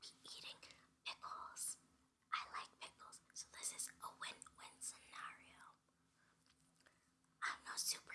be eating pickles. I like pickles, so this is a win-win scenario. I'm not super